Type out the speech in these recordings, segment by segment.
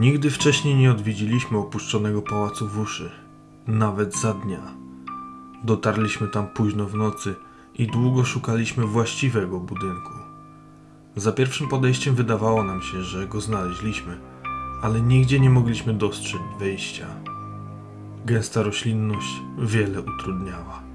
Nigdy wcześniej nie odwiedziliśmy opuszczonego pałacu w uszy, nawet za dnia. Dotarliśmy tam późno w nocy i długo szukaliśmy właściwego budynku. Za pierwszym podejściem wydawało nam się, że go znaleźliśmy, ale nigdzie nie mogliśmy dostrzec wejścia. Gęsta roślinność wiele utrudniała.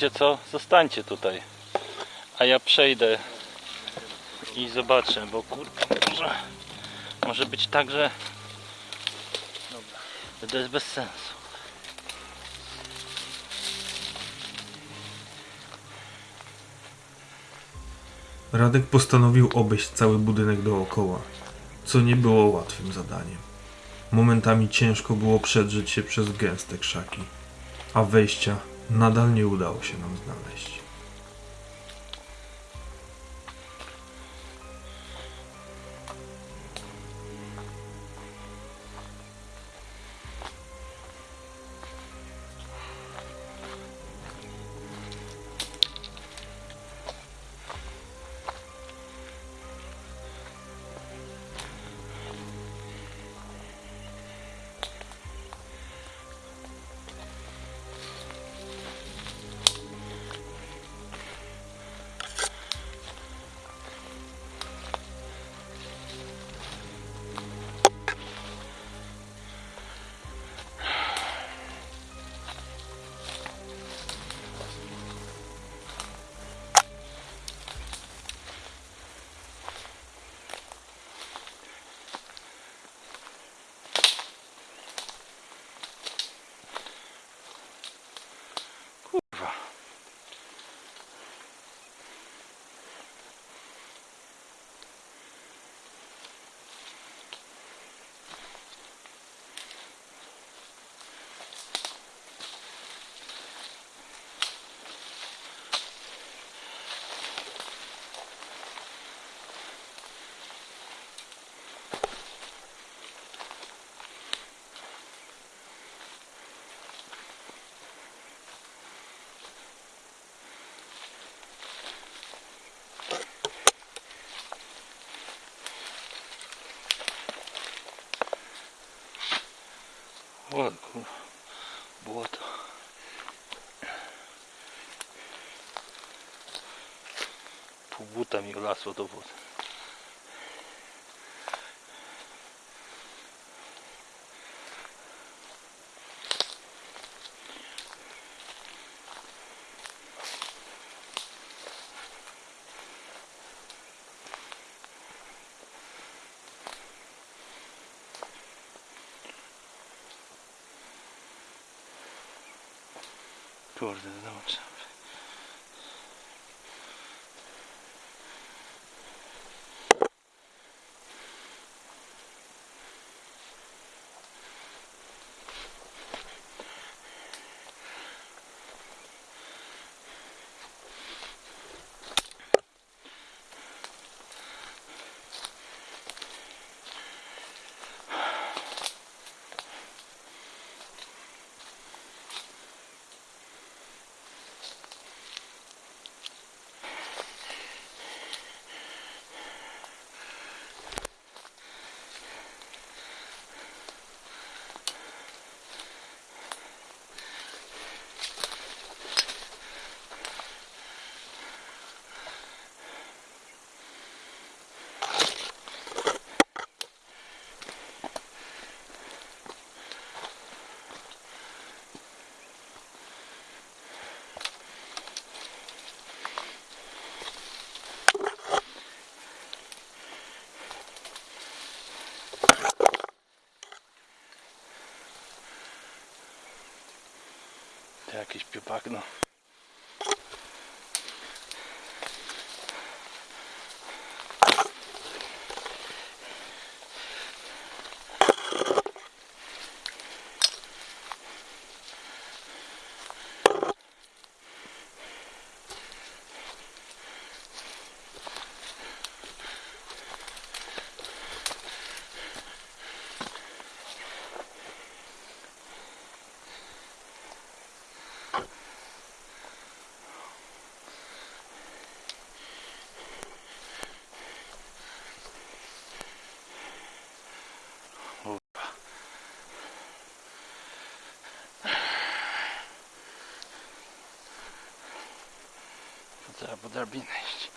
Wiecie co? Zostańcie tutaj. A ja przejdę i zobaczę, bo kurde, może, może być tak, że to jest bez sensu. Radek postanowił obejść cały budynek dookoła, co nie było łatwym zadaniem. Momentami ciężko było przedrzeć się przez gęste krzaki, a wejścia nadal nie udało się nam znaleźć. Вот, вот. Побутами у нас водопод. Вот. Kurde, znowu jakieś piopagno. Trzeba drabinę iść.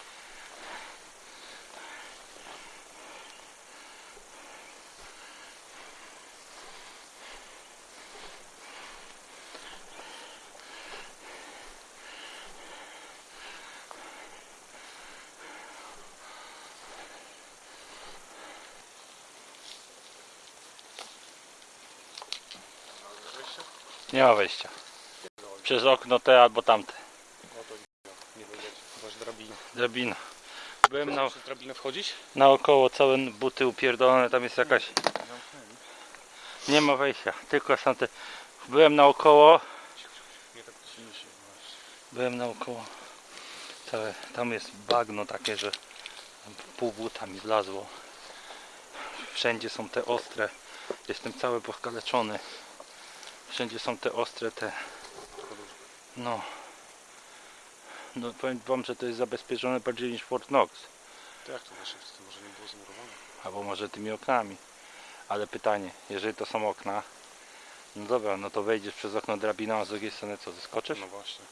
Nie ma wejścia. Przez okno te albo tamte. Nie będzie, masz drabinę. Drabina. Byłem na, drabinę wchodzić? naokoło całe buty upierdolone, tam jest jakaś... Nie ma wejścia, tylko są te... Byłem naokoło, byłem naokoło. Całe, tam jest bagno takie, że pół buta mi wlazło. Wszędzie są te ostre. Jestem cały poskaleczony. Wszędzie są te ostre te... No. No powiem wam, że to jest zabezpieczone bardziej niż Fort Knox. To jak to nasze to może nie było zamurowane? Albo może tymi oknami. Ale pytanie, jeżeli to są okna, no dobra, no to wejdziesz przez okno drabiną, a z drugiej strony co, zeskoczysz? No właśnie.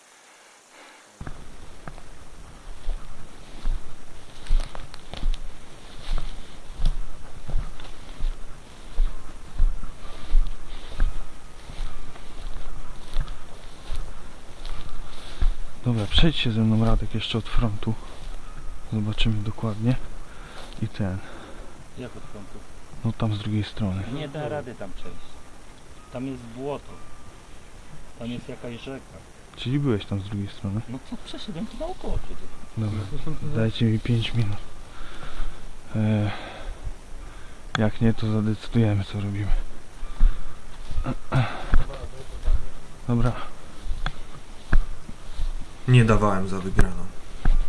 Dobra, przejdźcie ze mną Radek jeszcze od frontu. Zobaczymy dokładnie. I ten, Jak od frontu? no tam z drugiej strony. Nie da rady tam przejść. Tam jest błoto. Tam jest jakaś rzeka. Czyli byłeś tam z drugiej strony? No to przeszedłem tu naokoło przecież. Dobra, dajcie mi 5 minut. E, jak nie, to zadecydujemy co robimy. Dobra. Nie dawałem za wygraną.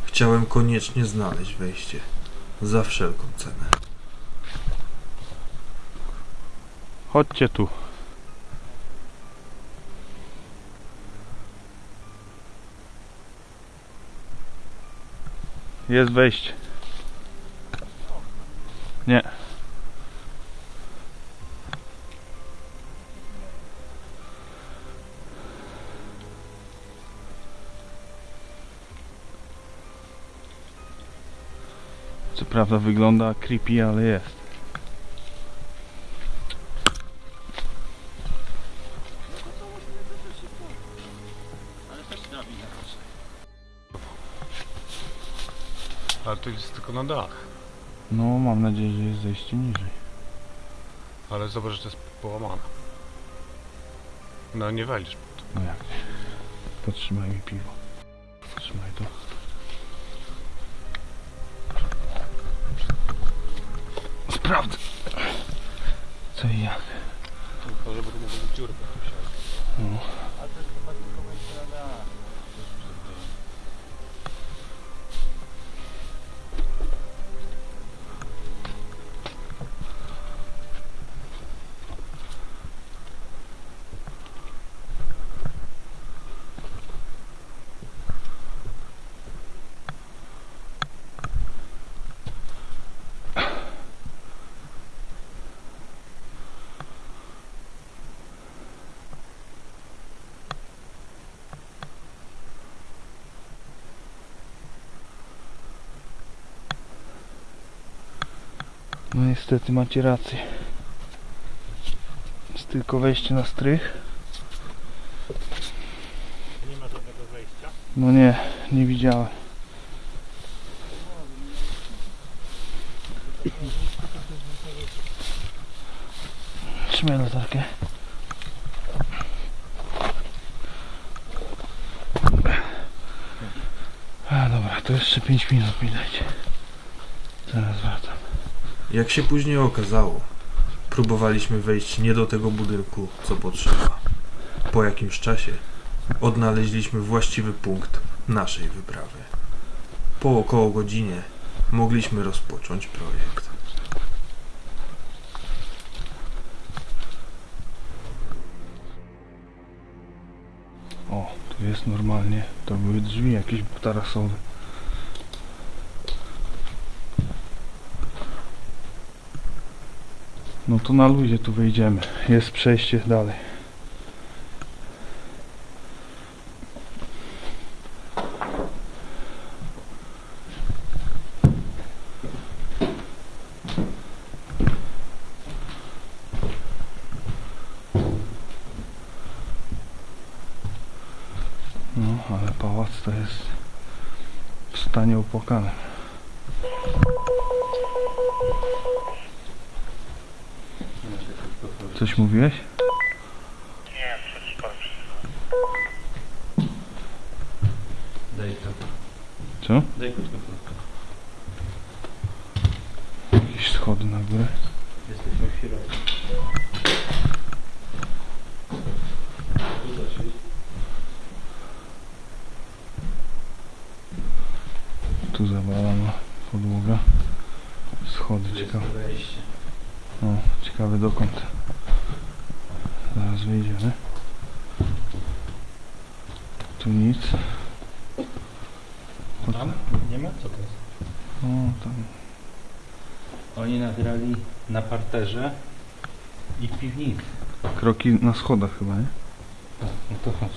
Chciałem koniecznie znaleźć wejście. Za wszelką cenę. Chodźcie tu. Jest wejście. Nie. Prawda wygląda creepy, ale jest. Ale to jest tylko na dach. No, mam nadzieję, że jest zejście niżej. Ale zobacz, że to jest połamane. No nie wejdziesz to. No jak nie? Potrzymaj mi piwo. God. No niestety macie rację. Jest tylko wejście na strych. Nie ma żadnego wejścia. No nie, nie widziałem. Trzymaj latarkę. A dobra, to jeszcze 5 minut mi dajcie. Zaraz wracam. Jak się później okazało, próbowaliśmy wejść nie do tego budynku, co potrzeba. Po jakimś czasie odnaleźliśmy właściwy punkt naszej wyprawy. Po około godzinie mogliśmy rozpocząć projekt. O, tu jest normalnie. To były drzwi jakieś tarasowe. No to na luzie tu wyjdziemy. Jest przejście dalej. No, ale pałac to jest w stanie opłakanym. Coś mówiłeś? Daj to. Co? Daj krótko, krótko. Jakieś schody na górę. Jesteśmy w środku. Tu zawalana podłoga. Schody ciekawe. wejście. O, ciekawe dokąd. Zaraz wyjdziemy. Tu nic. O, Tam? Nie ma? Co to jest? o tam. Oni nagrali na parterze i w piwnicy. Kroki na schodach chyba, nie? No to chodź.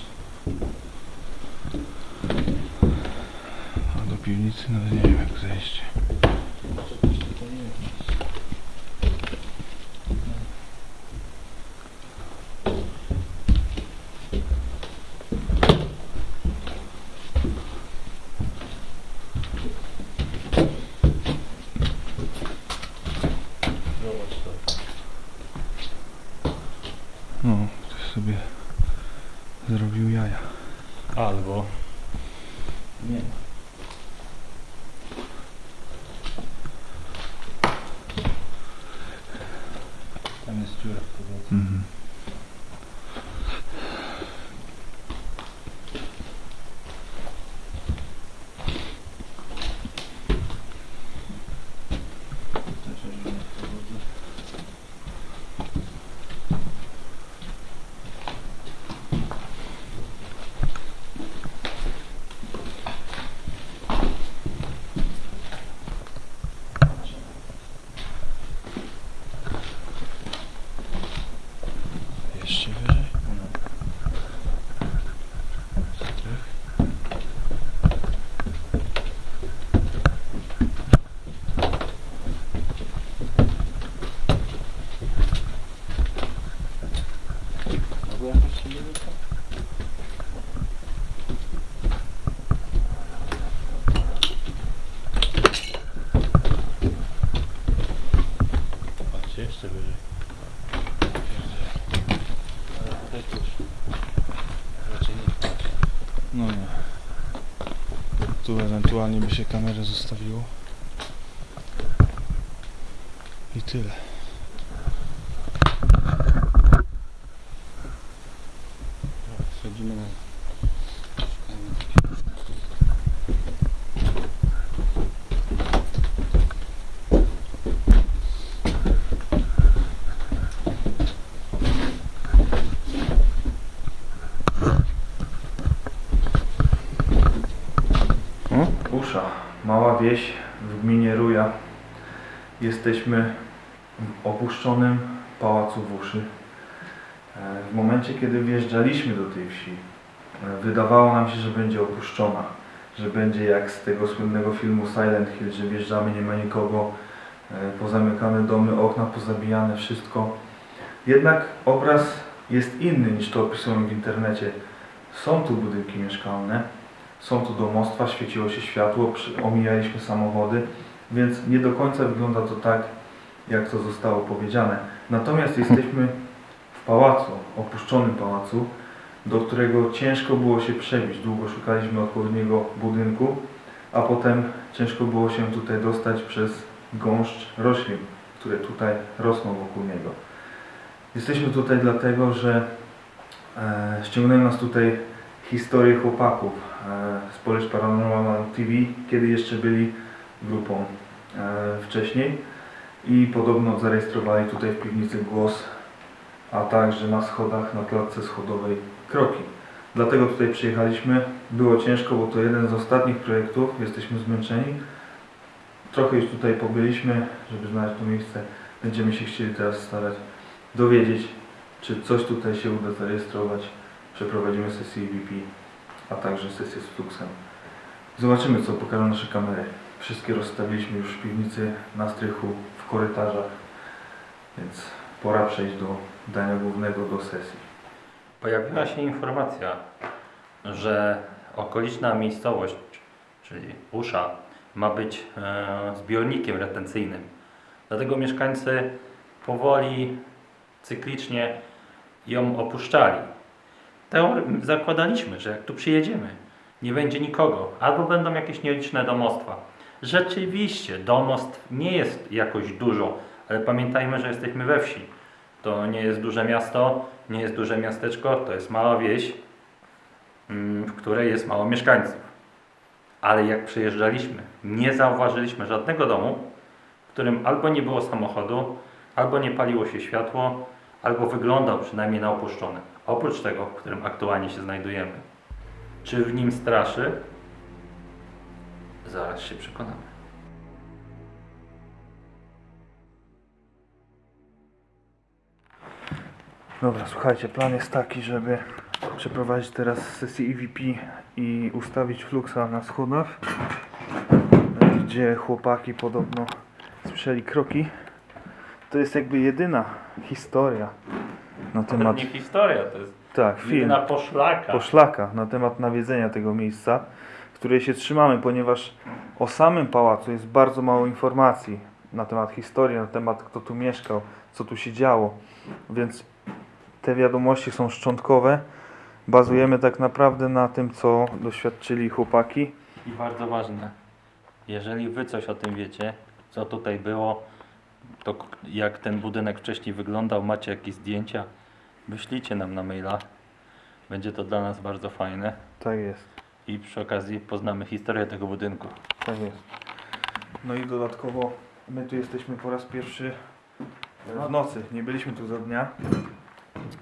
A do piwnicy nawet nie wiem jak zejść. Zobacz to. No, ktoś sobie zrobił jaja. Albo nie ma. Tam jest dziura w podłodze. Mhm. Też jest dziura w podłodze. Jeszcze wyżej. Albo jakoś się nie wyszło. Patrzcie, jeszcze wyżej. Ale tutaj też. Raczej nie wpaść. No nie. Tu ewentualnie by się kamerę zostawiło. I tyle. Schodzimy na... Usza, mała wieś w gminie Ruja. Jesteśmy w opuszczonym pałacu w Uszy. E, W momencie, kiedy wjeżdżaliśmy do tej wsi, e, wydawało nam się, że będzie opuszczona, że będzie jak z tego słynnego filmu Silent Hill, że wjeżdżamy, nie ma nikogo, e, pozamykane domy, okna pozabijane, wszystko. Jednak obraz jest inny niż to opisują w internecie. Są tu budynki mieszkalne, są tu domostwa, świeciło się światło, omijaliśmy samochody, więc nie do końca wygląda to tak, jak to zostało powiedziane. Natomiast jesteśmy w pałacu, opuszczonym pałacu, do którego ciężko było się przebić. Długo szukaliśmy odpowiedniego budynku, a potem ciężko było się tutaj dostać przez gąszcz roślin, które tutaj rosną wokół niego. Jesteśmy tutaj dlatego, że e, ściągnęły nas tutaj historię chłopaków e, z Polish Paranormal TV, kiedy jeszcze byli grupą e, wcześniej i podobno zarejestrowali tutaj w piwnicy głos, a także na schodach, na klatce schodowej kroki. Dlatego tutaj przyjechaliśmy. Było ciężko, bo to jeden z ostatnich projektów. Jesteśmy zmęczeni. Trochę już tutaj pobyliśmy, żeby znaleźć to miejsce. Będziemy się chcieli teraz starać dowiedzieć, czy coś tutaj się uda zarejestrować. Przeprowadzimy sesję EVP, a także sesję z Fluxem. Zobaczymy, co pokażą nasze kamery. Wszystkie rozstawiliśmy już w piwnicy, na strychu, w korytarzach, więc pora przejść do dania głównego, do sesji. Pojawiła się informacja, że okoliczna miejscowość, czyli Usza, ma być e, zbiornikiem retencyjnym. Dlatego mieszkańcy powoli, cyklicznie ją opuszczali. Teor- zakładaliśmy, że jak tu przyjedziemy, nie będzie nikogo, albo będą jakieś nieliczne domostwa. Rzeczywiście, domostw nie jest jakoś dużo, ale pamiętajmy, że jesteśmy we wsi. To nie jest duże miasto, nie jest duże miasteczko, to jest mała wieś, mm, w której jest mało mieszkańców. Ale jak przyjeżdżaliśmy, nie zauważyliśmy żadnego domu, w którym albo nie było samochodu, albo nie paliło się światło, albo wyglądał przynajmniej na opuszczony. Oprócz tego, w którym aktualnie się znajdujemy. Czy w nim straszy? Zaraz się przekonamy. Dobra, słuchajcie, plan jest taki, żeby przeprowadzić teraz sesję EVP i ustawić fluxa na schodach, gdzie chłopaki podobno słyszeli kroki. To jest jakby jedyna historia na temat, Nie historia, to jest tak, film, jedyna poszlaka. poszlaka na temat nawiedzenia tego miejsca, której się trzymamy, ponieważ o samym pałacu jest bardzo mało informacji na temat historii, na temat kto tu mieszkał, co tu się działo, więc te wiadomości są szczątkowe. Bazujemy tak naprawdę na tym, co doświadczyli chłopaki. I bardzo ważne, jeżeli wy coś o tym wiecie, co tutaj było, to jak ten budynek wcześniej wyglądał, macie jakieś zdjęcia, wyślijcie nam na maila. Będzie to dla nas bardzo fajne Tak jest, i przy okazji poznamy historię tego budynku. tak jest. No i dodatkowo my tu jesteśmy po raz pierwszy w nocy. Nie byliśmy tu za dnia,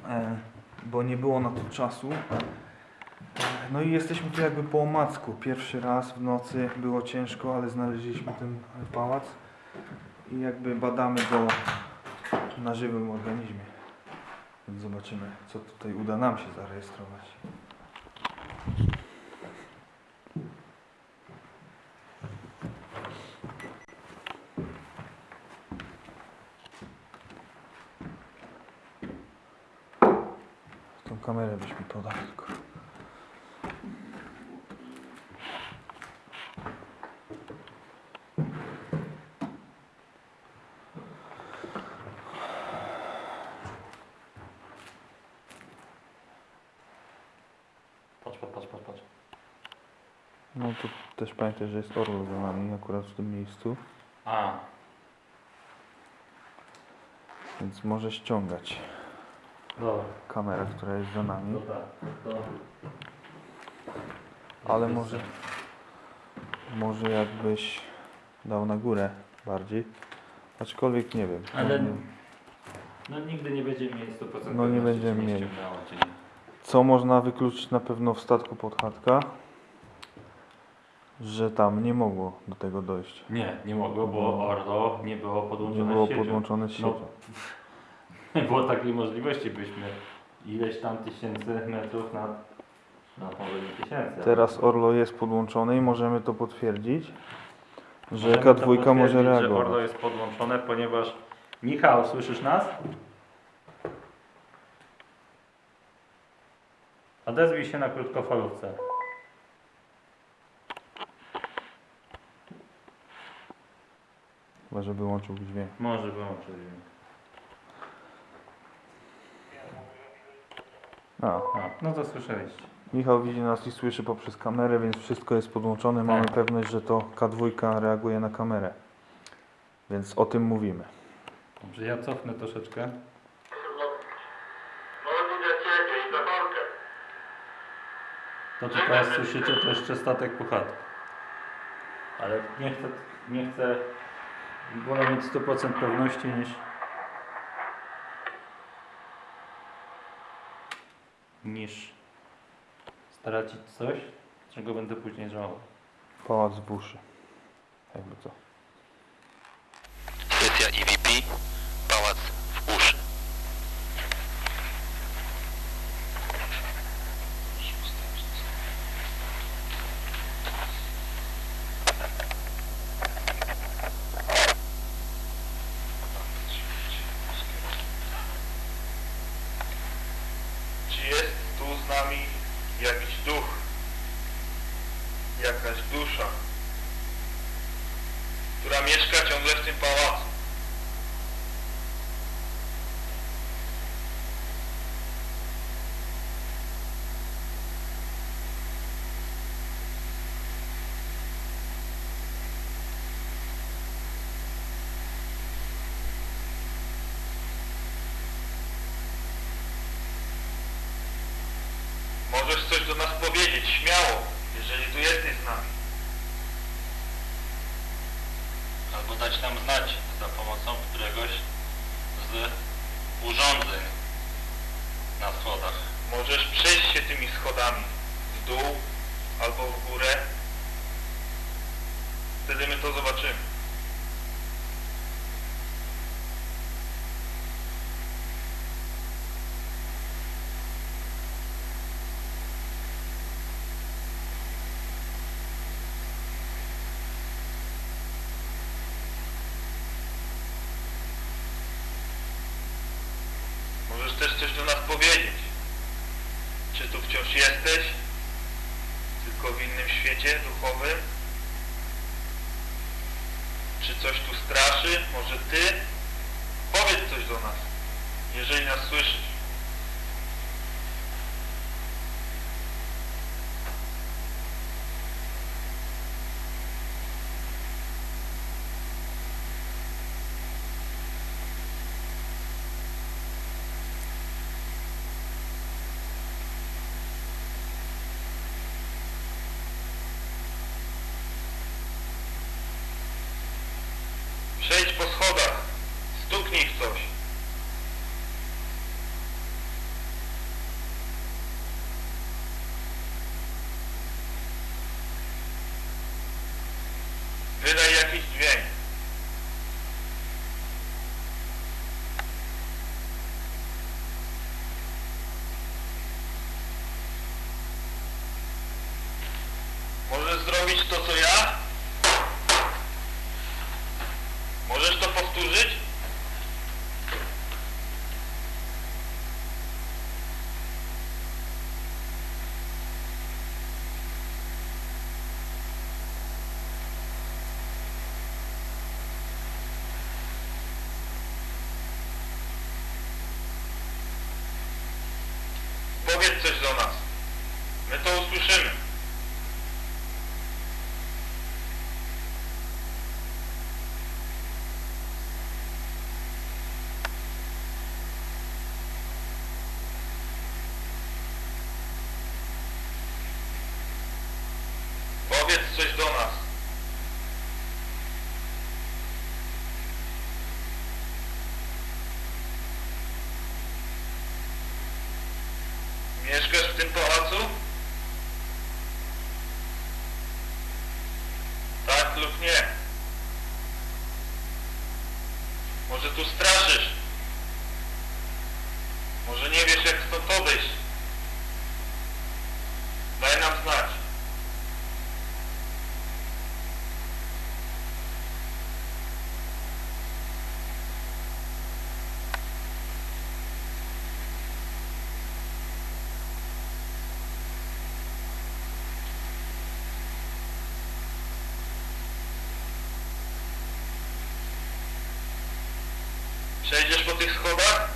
e, bo nie było na to czasu. No i jesteśmy tu jakby po omacku. Pierwszy raz w nocy było ciężko, ale znaleźliśmy ten pałac i jakby badamy go na żywym organizmie. Więc zobaczymy, co tutaj uda nam się zarejestrować. Kamerę byś mi podał tylko. Patrz, patrz, patrz, patrz, patrz. No to też pamiętaj, że jest orlo za nami akurat w tym miejscu, A, więc może ściągać dobra, kamerę, która jest za nami. to tak, to... Ale może, może jakbyś dał na górę bardziej. Aczkolwiek nie wiem. Ale- Nie- No nigdy nie będziemy mieli 100% No nie będziemy nie mieli. nie. Co można wykluczyć na pewno w statku podchatka? Że tam nie mogło do tego dojść. Nie, nie mogło, bo Orlo nie było Nie podłączone było z siecią. podłączone z No, siecią. Nie było takiej możliwości, byśmy ileś tam tysięcy metrów nad, nad może nie tysięcy. ale- Teraz Orlo jest podłączone i możemy to potwierdzić, że Możemy to K2 może potwierdzić, że Orlo jest podłączone, ponieważ Michał, słyszysz nas? Odezwij się na krótkofalówce. Chyba, że wyłączył dźwięk. Może wyłączyć. A, A, no to słyszeliście. Michał widzi nas i słyszy poprzez kamerę, więc wszystko jest podłączone. Mamy Tak. pewność, że to K2 reaguje na kamerę. Więc o tym mówimy. Dobrze, ja cofnę troszeczkę. To co teraz słyszycie, to jeszcze statek puchatek. Ale nie chcę, nie chcę, wolę mieć 100% pewności niż niż stracić coś, czego będę później żałował. Pałac w uszy. Jakby co. Sesja EVP, pałac w uszy. Czy jest tu z nami jakiś duch? ciągle w tym pałacu. Możesz coś do nas powiedzieć, śmiało, jeżeli tu jesteś z nami. Albo dać nam znać za pomocą któregoś z urządzeń na schodach. Możesz przejść się tymi schodami w dół albo w górę. Wtedy my to zobaczymy. Możesz też coś do nas powiedzieć. Czy tu wciąż jesteś? Tylko w innym świecie duchowym? Czy coś tu straszy? Może ty? Powiedz coś do nas, jeżeli nas słyszysz. Przejdź po schodach, stuknij w coś. Wydaj jakiś dźwięk. Możesz zrobić to, co ja? Możesz to powtórzyć? Powiedz coś do nas. My to usłyszymy. Powiedz coś do nas. Mieszkasz w tym pałacu? Tak lub nie? Może tu straszysz? Może nie wiesz jak stąd odejść? Daj nam znać. Przejdziesz po tych schodach?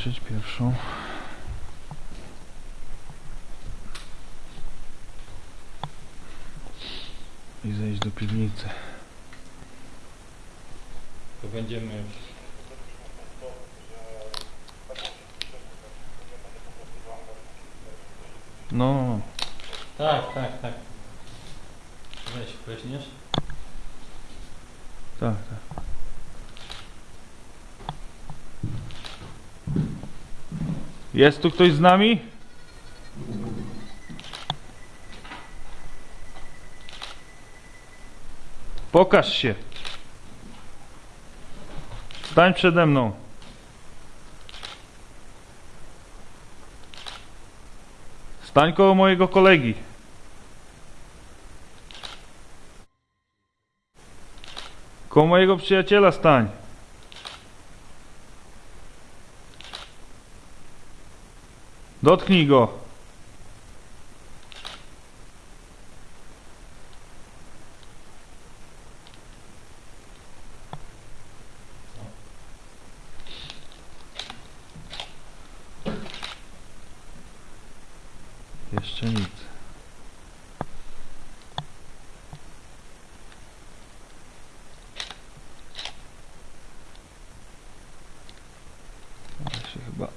Zakończyć pierwszą. I zejść do piwnicy. To będziemy... No, no, no. Tak, tak, tak. Weź, weźmiesz? Tak, tak. Jest tu ktoś z nami? Pokaż się. Stań przede mną. Stań koło mojego kolegi. Koło mojego przyjaciela stań. Dotknij go. Jeszcze nic. Ale się chyba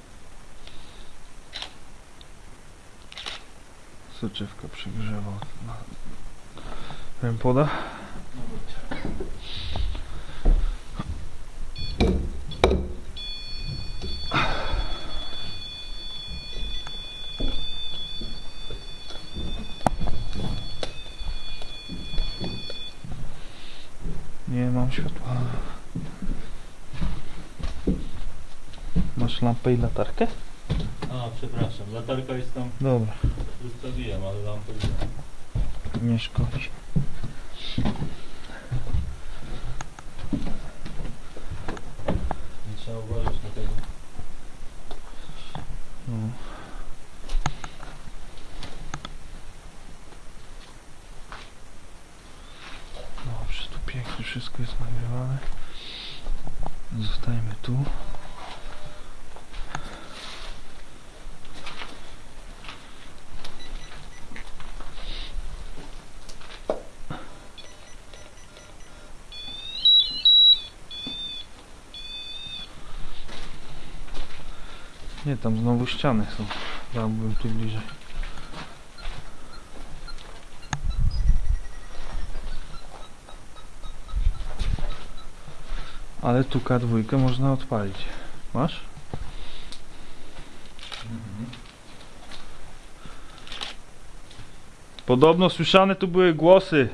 soczewka przegrzewa. No. Wiem poda? Nie mam światła. Masz lampę i latarkę? A, przepraszam, latarka jest tam, Dobra, zostawiłem, ale lampę nie. nie szkodzi. Nie trzeba uważać na tego. No. Dobrze, tu pięknie wszystko jest nagrywane. Zostajemy tu. Nie, tam znowu ściany są. Dałbym tu bliżej. Ale tu K2 można odpalić. Masz? Podobno słyszane tu były głosy.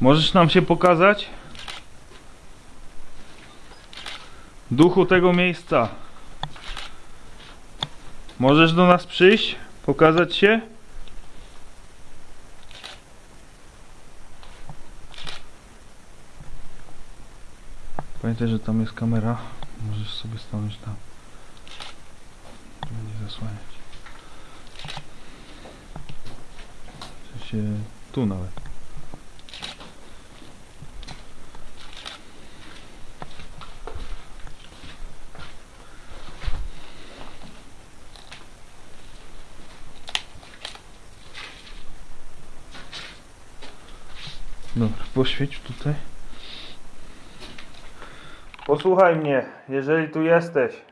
Możesz nam się pokazać? Duchu tego miejsca. Możesz do nas przyjść? Pokazać się? Pamiętaj, że tam jest kamera. Możesz sobie stanąć tam. Nie zasłaniać. W sensie tu nawet. Dobra, poświeć tutaj. Posłuchaj mnie, jeżeli tu jesteś.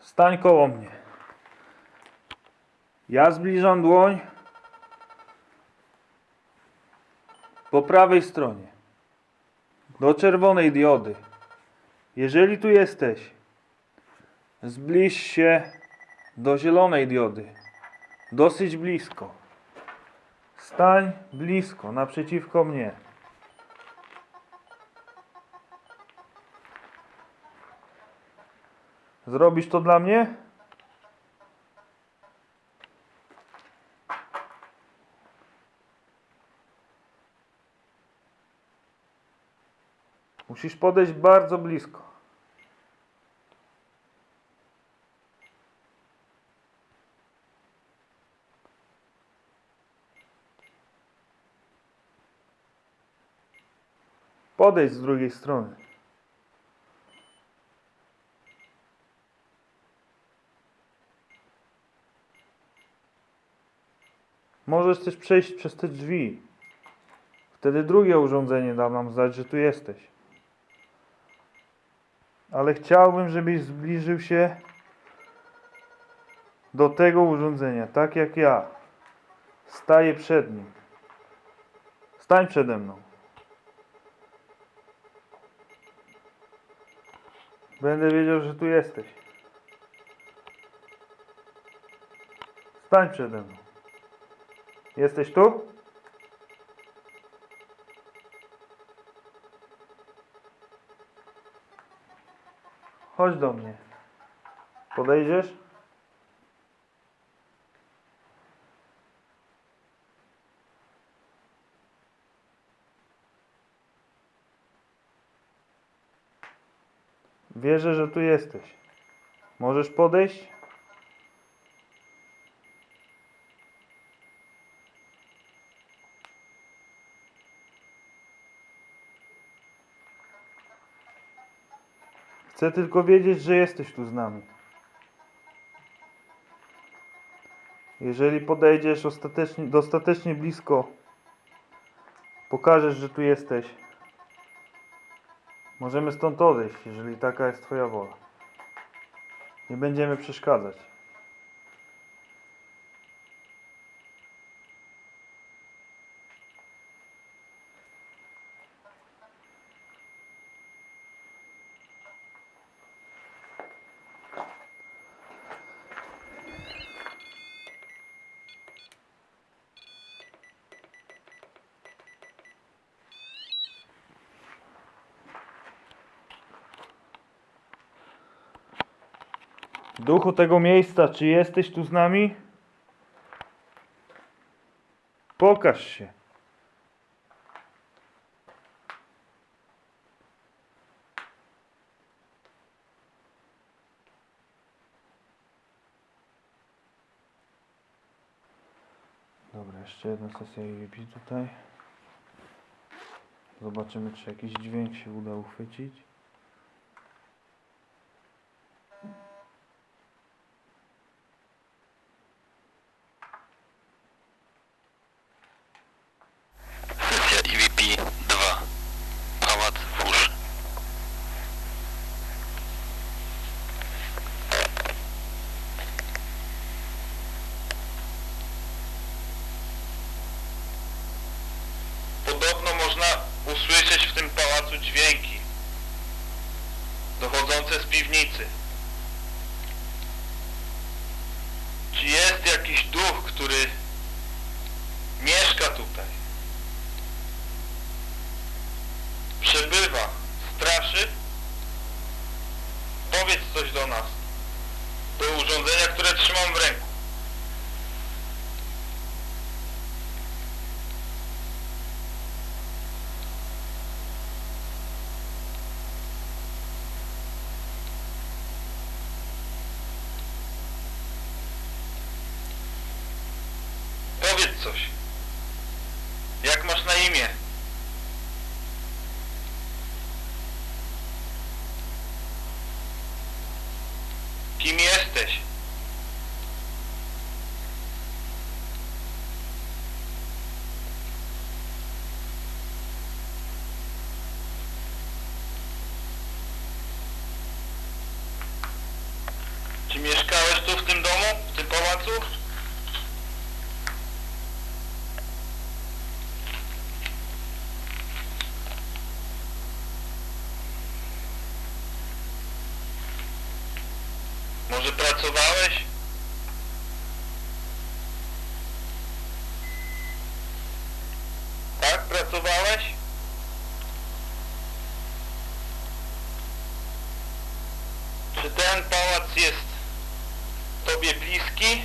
Stań koło mnie. Ja zbliżam dłoń po prawej stronie do czerwonej diody. Jeżeli tu jesteś, zbliż się do zielonej diody. Dosyć blisko. Stań blisko, naprzeciwko mnie. Zrobisz to dla mnie? Musisz podejść bardzo blisko. Podejdź z drugiej strony. Możesz też przejść przez te drzwi. Wtedy drugie urządzenie da nam znać, że tu jesteś. Ale chciałbym, żebyś zbliżył się do tego urządzenia, tak jak ja. Staję przed nim. Stań przede mną. Będę wiedział, że tu jesteś. Stań przede mną. Jesteś tu? Chodź do mnie. Podejdziesz? Wierzę, że tu jesteś. Możesz podejść? Chcę tylko wiedzieć, że jesteś tu z nami. Jeżeli podejdziesz ostatecznie, dostatecznie blisko, pokażesz, że tu jesteś. Możemy stąd odejść, jeżeli taka jest Twoja wola. Nie będziemy przeszkadzać. Duchu tego miejsca, czy jesteś tu z nami? Pokaż się. Dobra, jeszcze jedna sesja EVP tutaj. Zobaczymy, czy jakiś dźwięk się uda uchwycić. Sesja EVP 2 Pałac Wóż Podobno można usłyszeć w tym pałacu dźwięki dochodzące z piwnicy. Czy jest jakiś duch, który mieszka tutaj? Przebywa, straszy? Powiedz coś do nas. Do urządzenia, które trzymam w ręku. Powiedz coś. Jak masz na imię? Kim jesteś? Czy mieszkałeś tu w tym domu, w tym pałacu? Może pracowałeś? Tak, pracowałeś? Czy ten pałac jest Tobie bliski?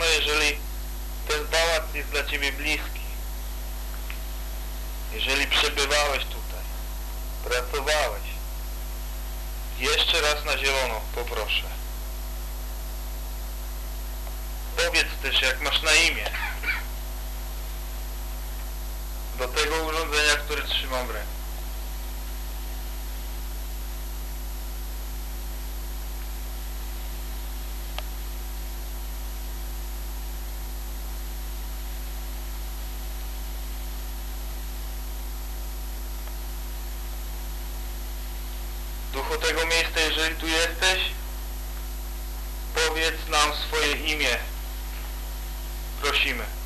Zielono, jeżeli ten pałac jest dla Ciebie bliski. Jeżeli przebywałeś tutaj, pracowałeś. Jeszcze raz na zielono, poproszę. Powiedz też, jak masz na imię. Do tego urządzenia, które trzymam w ręku. Duchu tego miejsca, jeżeli tu jesteś, powiedz nam swoje imię. Prosimy.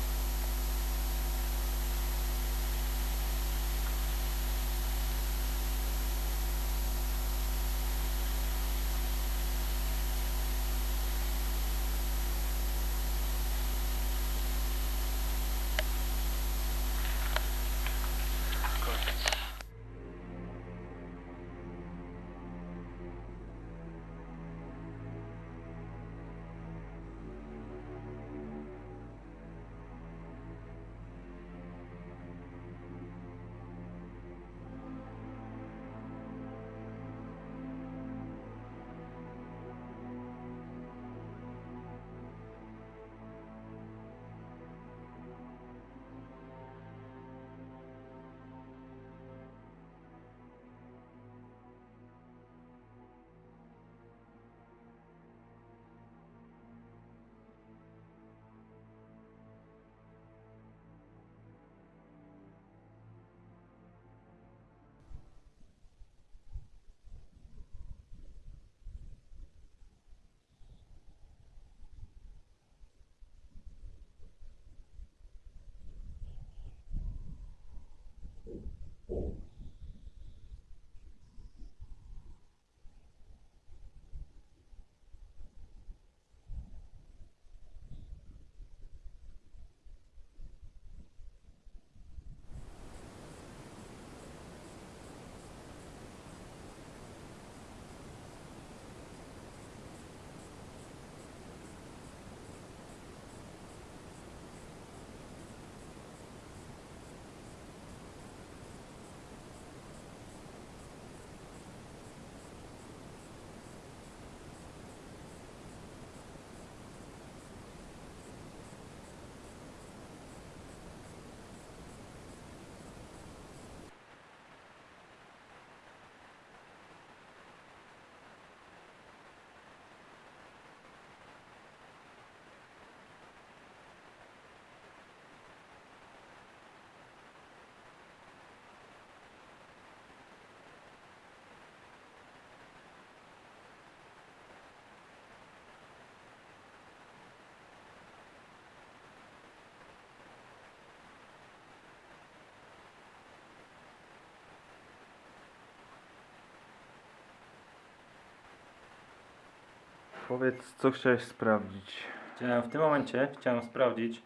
Powiedz, co chciałeś sprawdzić. Chciałem w tym momencie chciałem sprawdzić,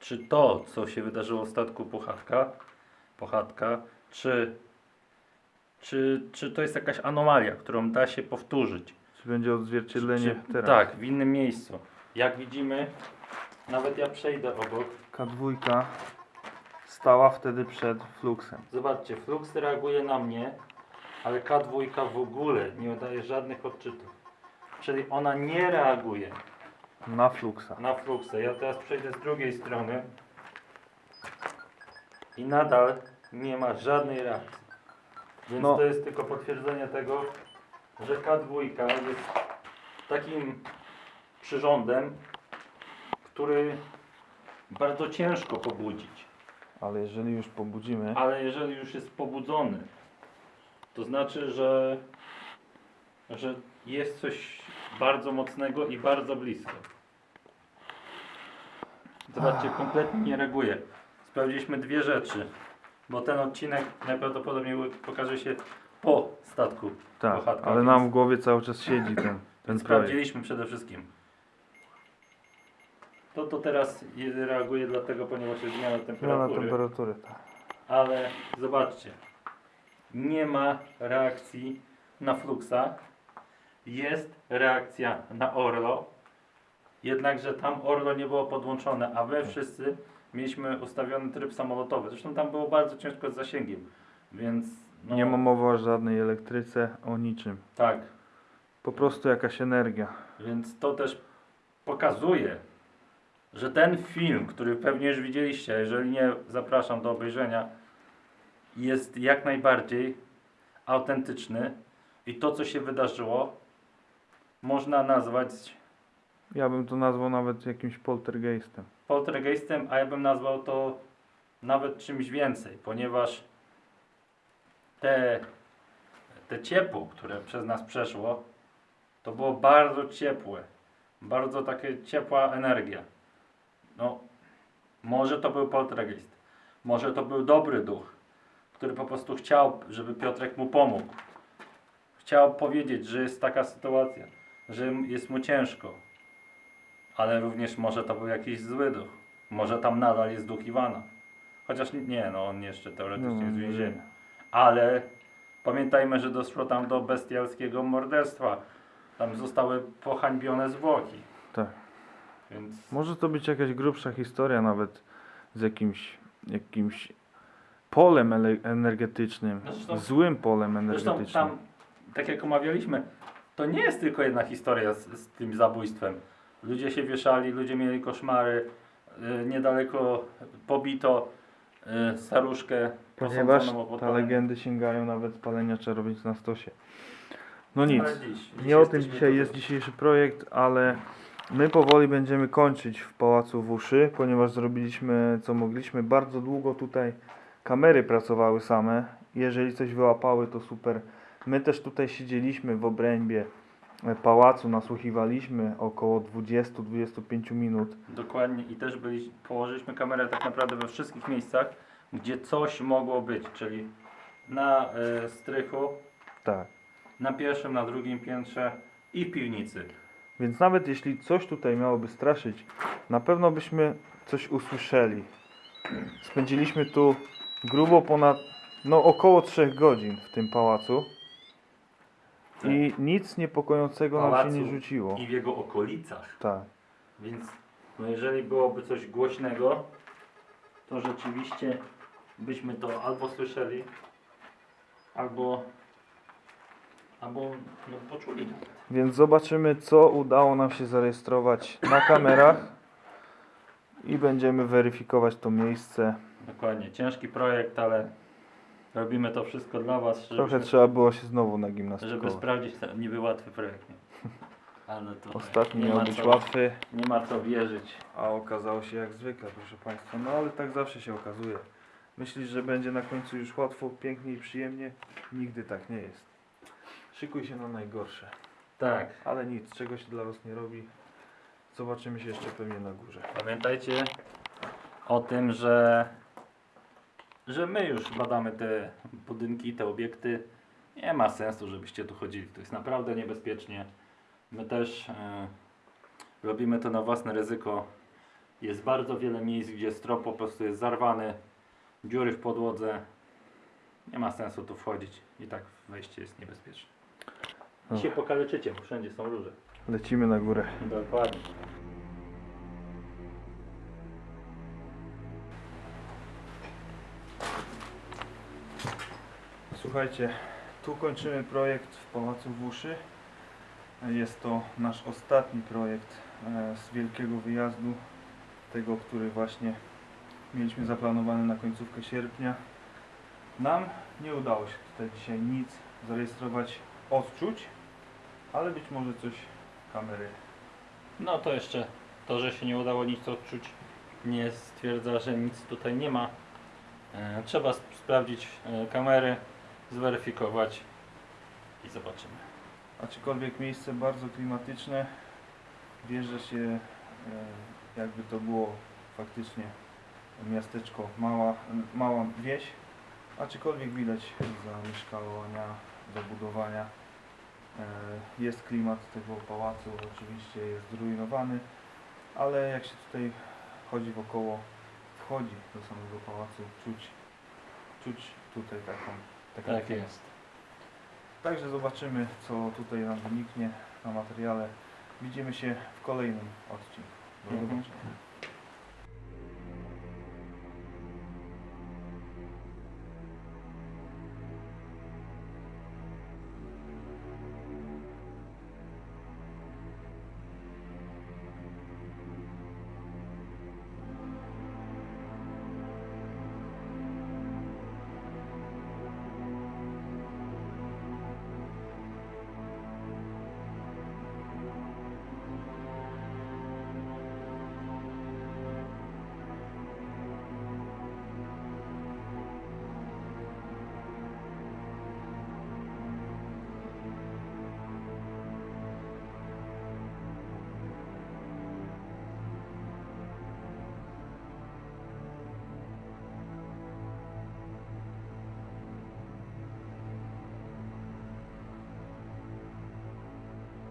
czy to, co się wydarzyło w statku Puchatka, Pochatka, czy, czy, czy to jest jakaś anomalia, którą da się powtórzyć. Czy będzie odzwierciedlenie Czy- teraz? Tak, w innym miejscu. Jak widzimy, nawet ja przejdę obok. K2 stała wtedy przed fluxem. Zobaczcie, Flux reaguje na mnie, ale K2 w ogóle nie daje żadnych odczytów. Czyli ona nie reaguje Na fluxa. na Fluxa. Ja teraz przejdę z drugiej strony i nadal nie ma żadnej reakcji. Więc No. to jest tylko potwierdzenie tego, że K2 jest takim przyrządem, który bardzo ciężko pobudzić. Ale jeżeli już pobudzimy, Ale jeżeli już jest pobudzony, to znaczy, że, że jest coś bardzo mocnego i bardzo blisko. Zobaczcie, kompletnie nie reaguje. Sprawdziliśmy dwie rzeczy, bo ten odcinek najprawdopodobniej pokaże się po statku. tak, ale nam w głowie cały czas siedzi ten, ten sprawdziliśmy przede wszystkim. To to teraz je- reaguje dlatego, ponieważ jest zmiana Zmiana temperatury. temperatury, tak. Ale zobaczcie, nie ma reakcji na Fluxa, jest reakcja na Orlo, jednakże tam Orlo nie było podłączone, a my wszyscy mieliśmy ustawiony tryb samolotowy. Zresztą tam było bardzo ciężko z zasięgiem, więc no, Nie ma mowy o żadnej elektryce, o niczym. tak, Po prostu jakaś energia. więc to też pokazuje, że ten film, który pewnie już widzieliście, jeżeli nie, zapraszam do obejrzenia, jest jak najbardziej autentyczny i to, co się wydarzyło, można nazwać Ja bym to nazwał nawet jakimś poltergeistem. poltergeistem, a ja bym nazwał to nawet czymś więcej, ponieważ te te ciepło, które przez nas przeszło, to było bardzo ciepłe. Bardzo takie ciepła energia. No, może to był poltergeist. Może to był dobry duch, który po prostu chciał, żeby Piotrek mu pomógł. Chciał powiedzieć, że jest taka sytuacja, że jest mu ciężko. Ale również może to był jakiś zły duch. Może tam nadal jest duch Iwana. Chociaż nie, no on jeszcze teoretycznie No, jest w może więzieniu. Ale pamiętajmy, że doszło tam do bestialskiego morderstwa. Tam zostały pohańbione zwłoki. Tak. Więc Może to być jakaś grubsza historia nawet z jakimś, jakimś polem energetycznym, Zresztą- złym polem Zresztą energetycznym. tam, tak jak omawialiśmy, to nie jest tylko jedna historia z, z tym zabójstwem. Ludzie się wieszali, ludzie mieli koszmary. y, niedaleko pobito y, staruszkę Ponieważ te legendy sięgają nawet spalenia czarownic na stosie. No nic, Ale dziś, dziś nie o tym dzisiaj jest dzisiejszy projekt, ale my powoli będziemy kończyć w Pałacu Wuszy, ponieważ zrobiliśmy co mogliśmy. Bardzo długo tutaj kamery pracowały same. Jeżeli coś wyłapały, to super. My też tutaj siedzieliśmy w obrębie e, pałacu, nasłuchiwaliśmy około 20-25 minut. Dokładnie i też byli, położyliśmy kamerę tak naprawdę we wszystkich miejscach, gdzie coś mogło być, czyli na y, strychu, Tak. na pierwszym, na drugim piętrze i w piwnicy. Więc nawet jeśli coś tutaj miałoby straszyć, na pewno byśmy coś usłyszeli. Spędziliśmy tu grubo ponad, no około 3 godzin w tym pałacu. I nic niepokojącego nam się nie rzuciło. I w jego okolicach. Tak. Więc no jeżeli byłoby coś głośnego, to rzeczywiście byśmy to albo słyszeli, albo, albo no, poczuli. Więc zobaczymy, co udało nam się zarejestrować na kamerach. I będziemy weryfikować to miejsce. Dokładnie, ciężki projekt, ale robimy to wszystko dla Was, Trochę żebyśmy, trzeba było się znowu żeby nagimnastykować. sprawdzić ten niby łatwy projekt. Nie? Ale to Ostatni nie miał ma być łatwy. Nie ma co wierzyć. A okazało się jak zwykle, proszę Państwa. No ale tak zawsze się okazuje. Myślisz, że będzie na końcu już łatwo, pięknie i przyjemnie? Nigdy tak nie jest. Szykuj się na najgorsze. Tak, Ale nic, czego się dla Was nie robi. Zobaczymy się jeszcze pewnie na górze. Pamiętajcie o tym, że, że my już badamy te budynki, te obiekty. Nie ma sensu, żebyście tu chodzili. To jest naprawdę niebezpiecznie. My też e, robimy to na własne ryzyko. Jest bardzo wiele miejsc, gdzie strop po prostu jest zarwany, dziury w podłodze. Nie ma sensu tu wchodzić. I tak wejście jest niebezpieczne. I się pokaleczycie, bo wszędzie są róże. Lecimy na górę. Dokładnie. Słuchajcie, tu kończymy projekt w Pałacu Wuszy. Jest to nasz ostatni projekt e, z wielkiego wyjazdu, tego, który właśnie mieliśmy zaplanowany na końcówkę sierpnia. Nam nie udało się tutaj dzisiaj nic zarejestrować odczuć, ale być może coś kamery. No to jeszcze to, że się nie udało nic odczuć, nie stwierdza, że nic tutaj nie ma. E, trzeba sp- sprawdzić e, kamery, zweryfikować i zobaczymy. Aczkolwiek miejsce bardzo klimatyczne, wjeżdża się e, jakby to było faktycznie miasteczko, mała, mała wieś, aczkolwiek widać zamieszkania, zabudowania. E, Jest klimat tego pałacu, oczywiście jest zrujnowany, ale jak się tutaj chodzi wokoło, wchodzi do samego pałacu, czuć, czuć tutaj taką, Tak klimat. jest. Także zobaczymy, co tutaj nam wyniknie na materiale. Widzimy się w kolejnym odcinku. Do Mhm. zobaczenia.